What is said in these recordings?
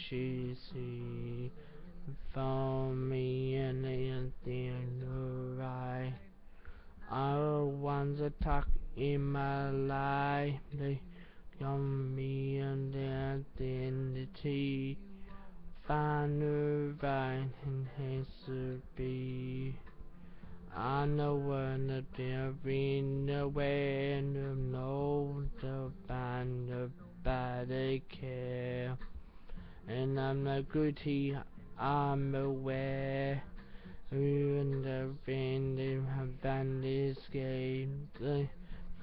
fishy sea. For me and anything right. I once attack in my life. They got me and identity. Find the right and has to be. I know when there been a way and know the band of bad care. And I'm not guilty, I'm aware. And the they have been escaped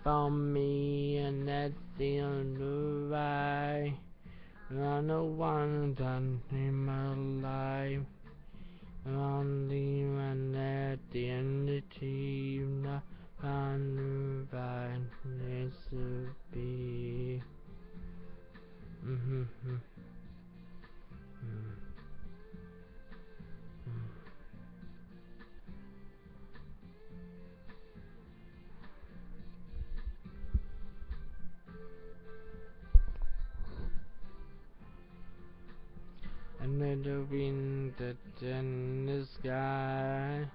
from me and that's the only way. I'm the one done in my life. Only when at the end of the team, the fun needs to be. Mm-hmm. And wind that's in the sky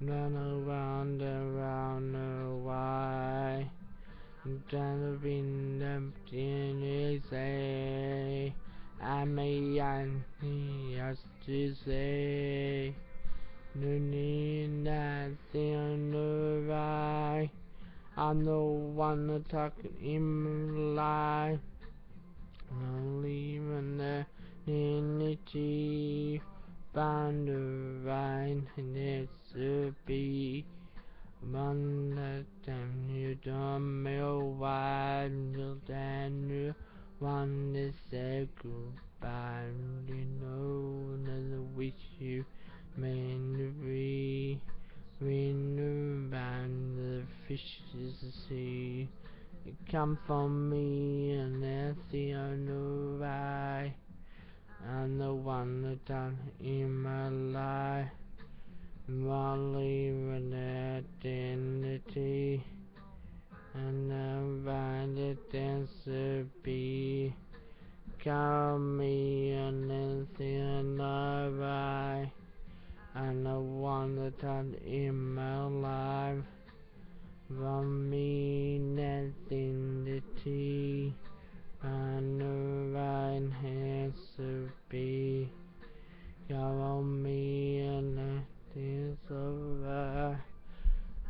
Run around around the why. Down wind up in the say I may just to say No need nothing on the right. I'm the one that talking in my life. No leaving there Unity find the right needs to be one that time you don't know why you then you want to say goodbye you know that wish you may be we knew about the fishes to you come from me and that's the only right I'm the one that done in my life while leaving identity and the right dance to be call me and anything alright I'm the one that done in my life from me the tea and the right has to be You're me and nothing's over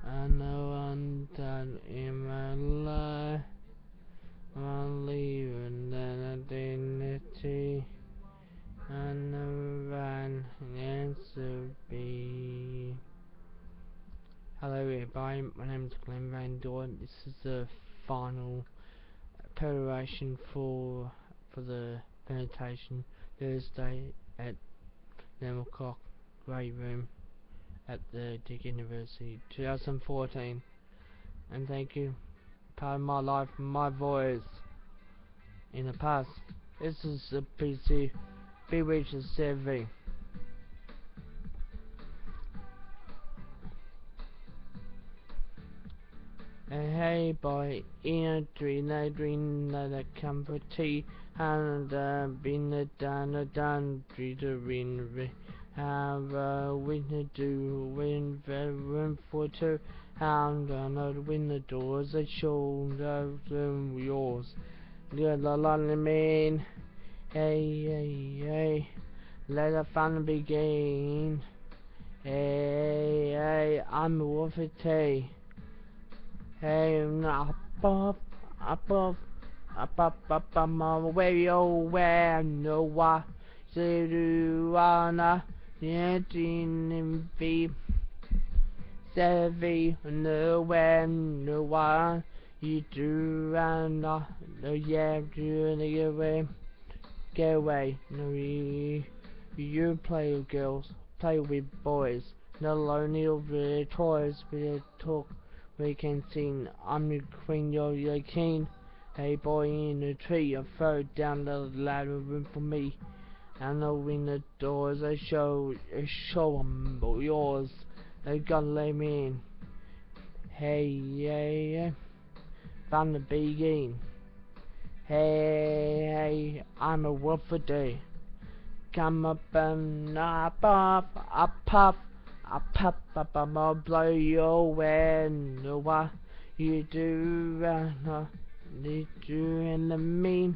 I know I'm done in my life I'm leaving that identity and the right has to be Hello everybody, my name is Glenn Van Dorn. This is the final preparation for for the meditation Thursday at 11 o'clock Grey Room at the Deakin University 2014 and thank you part of my life my voice. In the past this is a PC Bewitcher CV Hey boy, in a dream, I dream that a cup of tea and uh, been a done a a ring have a winter do win for two and another win the doors a shoulder them yours. The lonely man. Hey hey hey. Let the fun begin. Hey hey I'm a it, tea Hey, up up, up up, up up, up up, where you where no wa, say do wanna, yeah, in be, sevi, no when no wa, you do and no yeah, do the away, get away, no you, you play with girls, play with boys, no lonely over toys, we talk we can sing I'm the queen, you're the king. Hey boy in the tree, I throw down the ladder room for me. And open the doors, I show, I show them yours. They gotta let me in. Hey, yeah, yeah. Found the begin. Hey, hey, I'm a wolf for day. come up and up, up, up, up, up, up, up, up, I'll blow your know why you do right now. Did you and me?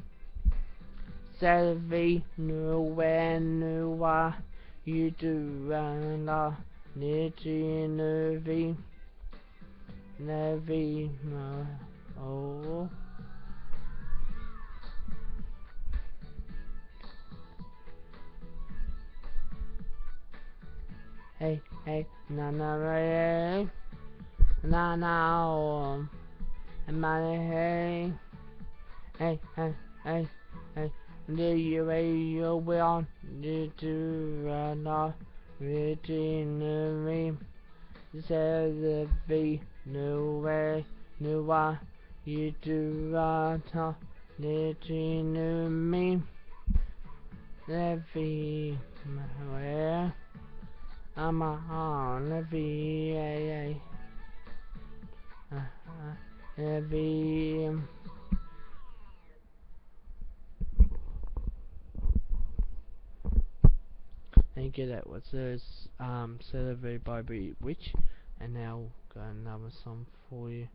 Savvy knew when, knew why you do right now. Did you nervy? Nervy, no. Oh. Hey, hey, na na na, hey na na um, my hey, hey, hey, hey, hey, do you you will do to run off me? Says the V, no way, no why you do run off within me. The V, where? I'm on the VAA. Uh, uh, the and get that what's this um Celebrity by Witch and now got another song for you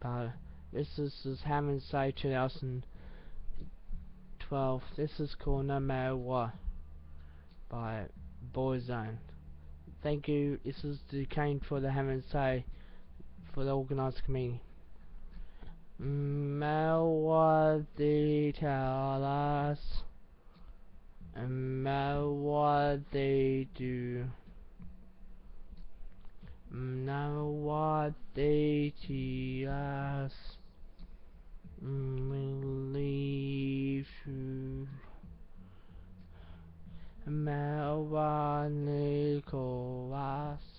but this is, this Having a Say 2012 this is called No Matter What by Boyzone Thank you. This is the cane for the Having a Say for the organized what they tell us Melwa they do now what they teach us leave you Melwa Nicholas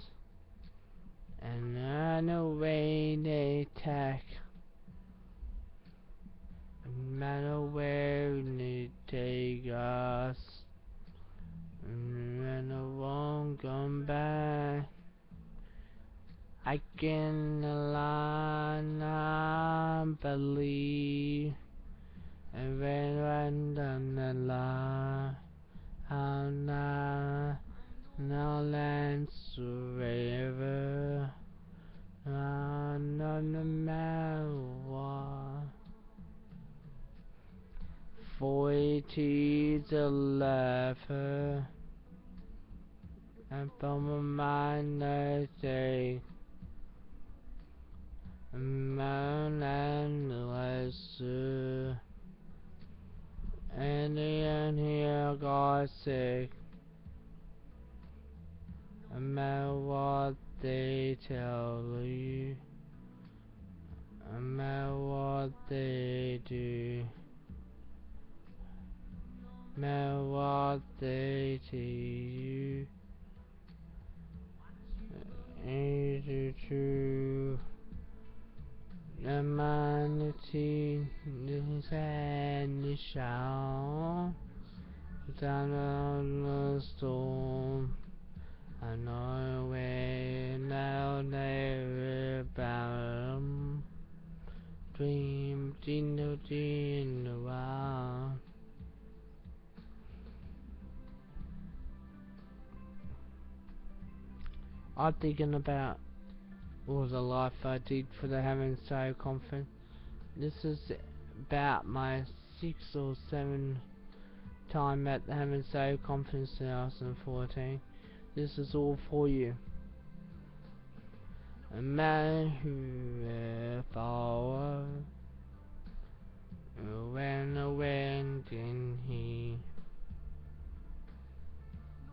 Ginlanabali Verandanala Anna Nolans River. Anonamawa Forty the lever. And from a minor Mount and lesser. And the end here got sick. No matter what they tell you, no matter what they do, no matter what they tell you, is it true? Humanity is any storm. Know where. Dream, dinner, dinner. I'm thinking about was the life I did for the Hammond Sale conference. This is about my sixth or seventh time at the Having a Say conference 2014. This is all for you. A man who follow when went in he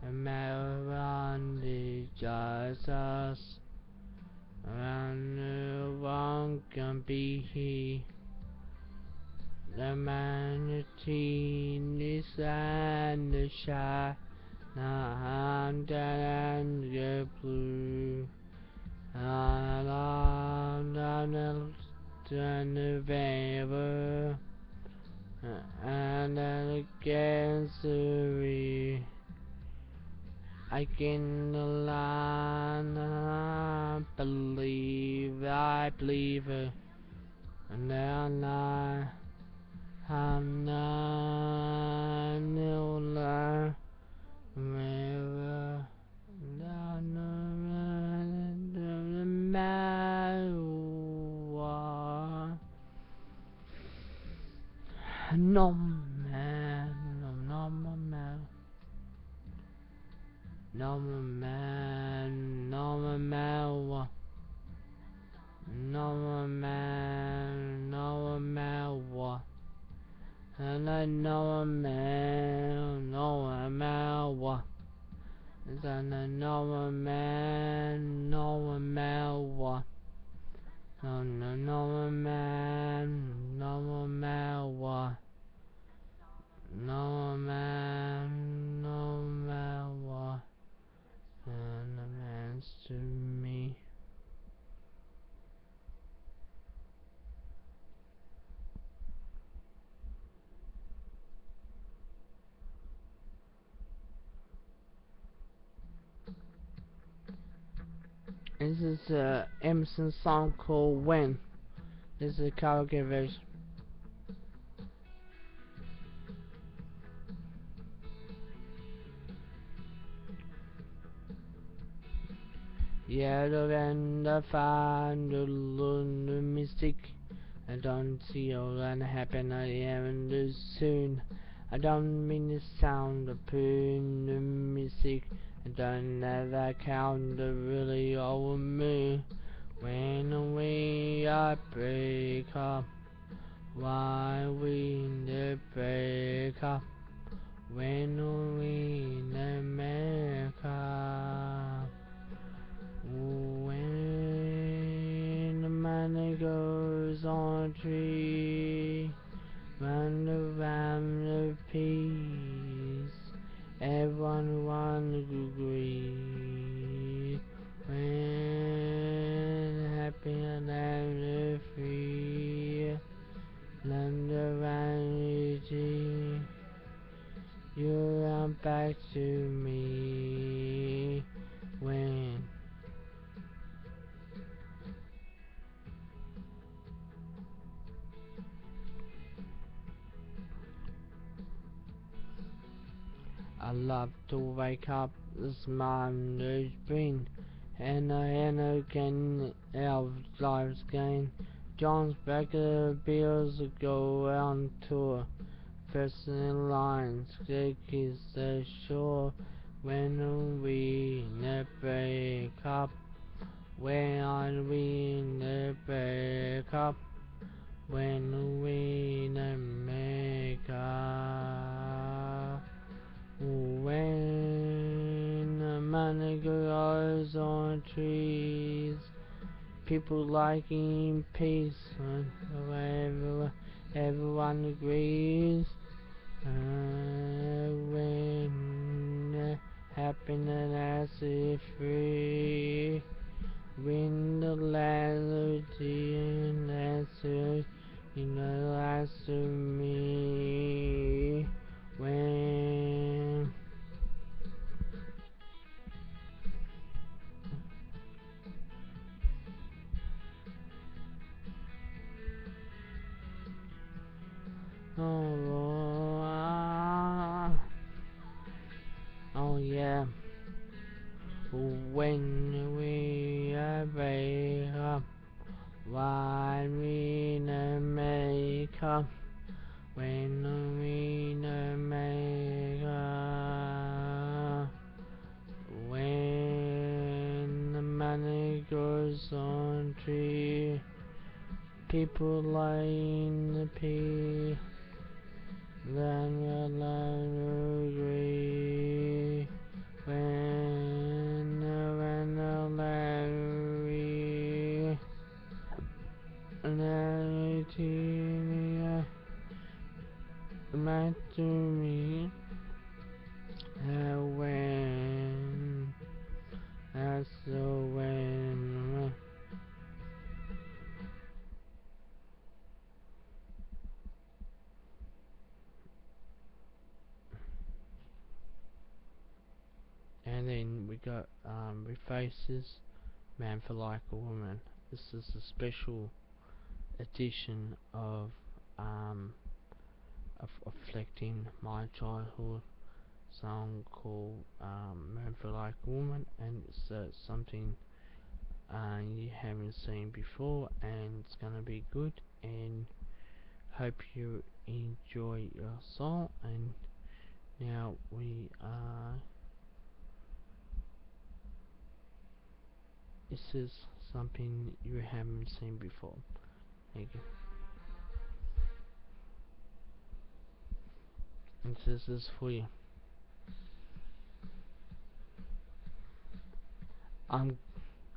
a man around the Jesus and one can be he. The manatee is and the shy, and and the blue, and on and the vapor, and against the I can believe I believe and then I am not new mirror No man, no man. No man, no man. And I I a man. No, no, no, man, no, man, what? No, man, no, man, what? And the man's to me. This is uh, a Emerson song called When. This is a karaoke version. Yellow and the find the the mystic. I don't see all that happen I am too soon. I don't mean the sound of the. Don't ever count the really old me when we are break up. Why we the break up when we love to wake up this Monday's been and I and again our lives gain. John's the Bills go on tour. First in lines, is the shore when we never break up. When we never break up. When we never make up. When the money grows on trees, people liking peace, and everyone, everyone agrees. Uh, when happiness is free, when the land and answer, you know, that's to me. When Oh, Refaces, Man for Like a Woman. This is a special edition of um, of reflecting my childhood song called um, Man for Like a Woman, and it's uh, something uh, you haven't seen before, and it's gonna be good. And hope you enjoy your song and now we are this is something you haven't seen before. And this is for you. I'm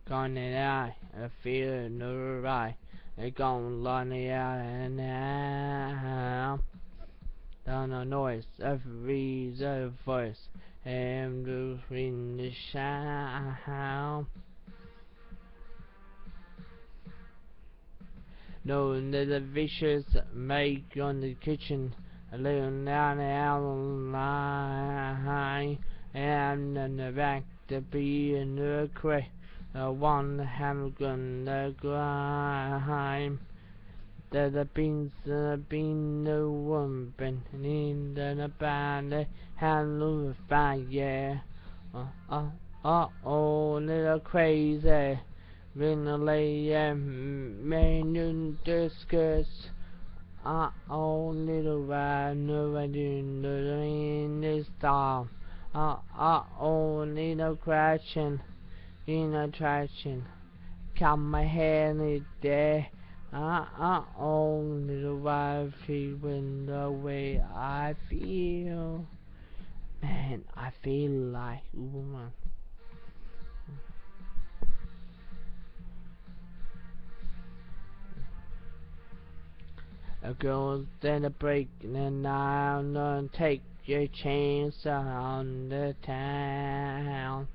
gonna die. I feel no right. They gon' line it out and now down the noise every the voice and in the sound that the vicious make on the kitchen laying down the line and in the back to be in the crate the one have gonna grind. There have been there been no one been in the band handle fire. Uh uh uh oh little crazy. Lay man in discuss. Uh oh little ride no I didn't in this time. Uh uh oh little crashing in attraction. Come my hand it there. Uh uh only the wife when the way I feel. Man, I feel like woman. A girl's then a break and now don't take your chance on the town.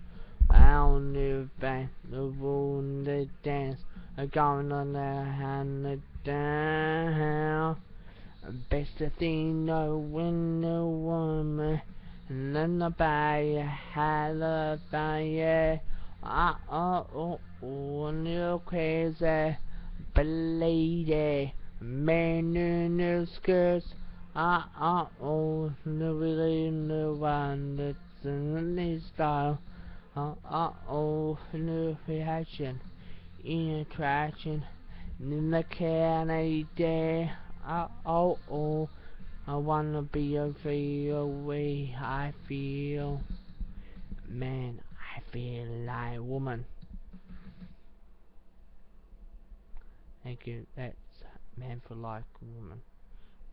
Round the back, the dance, a going on the hand down. Best thing know when the woman and then the bay had a fire. Uh uh oh, oh, a little crazy, but lady, the skirts. Uh uh oh, the really the one that's in the style. Uh, uh oh, new reaction, in attraction, in the candy day. Uh oh, oh, I wanna be a real way I feel. Man, I feel like woman. Thank you, that's Man for Like Woman,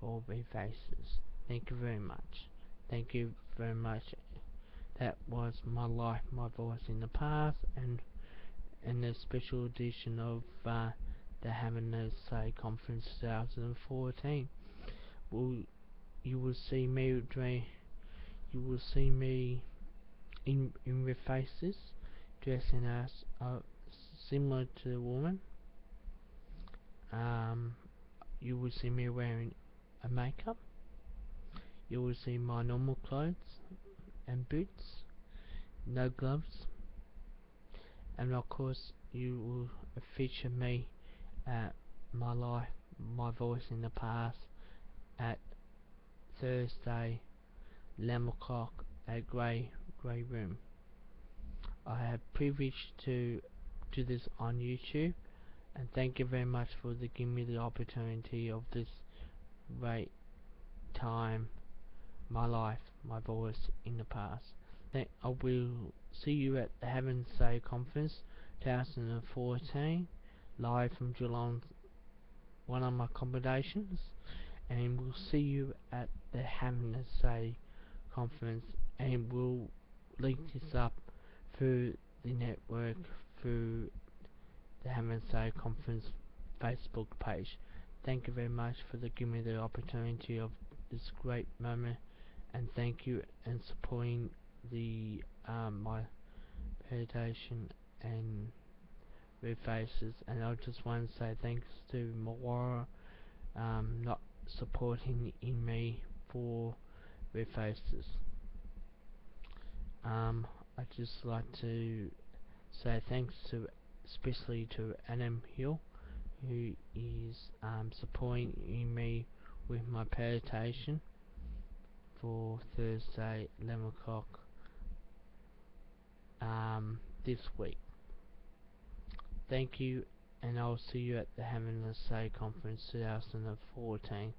all be faces. Thank you very much. Thank you very much that was my life, my voice in the past, and in the special edition of uh, the a Say Conference 2014. Will you will see me, you will see me in in with faces, dressing as uh, similar to a woman. Um, you will see me wearing a makeup. You will see my normal clothes and boots, no gloves, and of course you will feature me at my life, my voice in the past at Thursday, 11 o'clock at Grey Grey Room. I have privilege to do this on YouTube and thank you very much for the giving me the opportunity of this great time my life, my voice in the past. Then I will see you at the Heaven Say Conference 2014, live from Geelong, one of my accommodations, and we'll see you at the Heaven Say Conference, and we'll link this up through the network through the Say Conference Facebook page. Thank you very much for the, giving me the opportunity of this great moment and thank you and supporting the um, my meditation and red faces and I just want to say thanks to Mawara um, not supporting in me for red faces um, I just like to say thanks to especially to Adam Hill who is um, supporting me with my meditation for Thursday, 11 o'clock um, this week. Thank you, and I'll see you at the Having a Say Conference 2014.